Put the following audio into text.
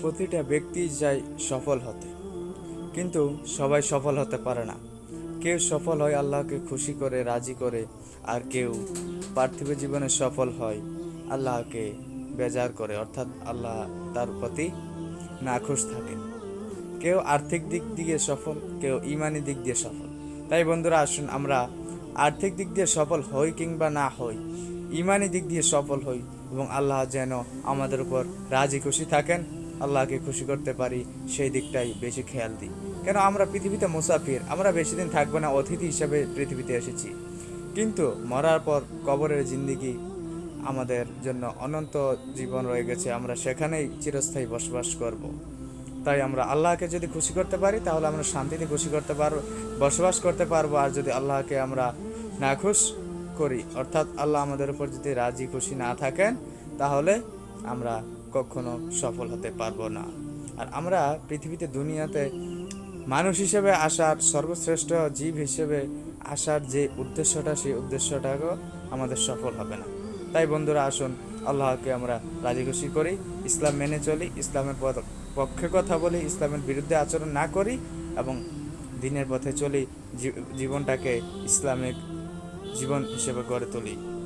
প্রতিটা ব্যক্তি চায় সফল হতে। কিন্তু সবাই সফল হতে পারে না। কেউ সফল হয় আল্লাহকে খুশি করে, রাজি করে, আর কেউ পার্থিব জীবনে সফল হয় আল্লাহকে বেজার করে, অর্থাৎ আল্লাহ তার প্রতি নাখুশ থাকে। কেউ আর্থিক দিক দিয়ে সফল, কেউ ইমানি দিক দিয়ে সফল। তাই বন্ধুরা, আসুন আমরা আর্থিক দিক দিয়ে সফল হই কিংবা না হই, ইমানি দিক দিয়ে সফল হই এবং আল্লাহ যেন আমাদের উপর রাজি খুশি থাকেন। আল্লাহকে খুশি করতে পারি, সেই দিকটাই বেশি খেয়াল দিই কেন, আমরা পৃথিবীতে মুসাফির, আমরা বেশি দিন থাকব না, অতিথি হিসাবে পৃথিবীতে এসেছি কিন্তু মরার পর কবরের জিন্দিগি আমাদের জন্য অনন্ত জীবন রয়ে গেছে, আমরা সেখানেই চিরস্থায়ী বসবাস করব। তাই আমরা আল্লাহকে যদি খুশি করতে পারি, তাহলে আমরা শান্তিতে খুশি করতে পারব বসবাস করতে পারব, আর যদি আল্লাহকে আমরা নাখুশ করি, অর্থাৎ আল্লাহ আমাদের উপর যদি রাজি খুশি না থাকেন, তাহলে আমরা কখনো সফল হতে পারব না। আর আমরা পৃথিবীতে দুনিয়াতে মানুষ হিসেবে আসার সর্বশ্রেষ্ঠ জীব হিসেবে আসার যে উদ্দেশ্যটা, সেই উদ্দেশ্যটাকেও আমাদের সফল হবে না। তাই বন্ধুরা, আসুন আল্লাহকে আমরা রাজি খুশি করি, ইসলাম মেনে চলি, ইসলামের পক্ষে কথা বলি, ইসলামের বিরুদ্ধে আচরণ না করি এবং দিনের পথে চলি জীবনটাকে ইসলামিক জীবন হিসেবে গড়ে তুলি।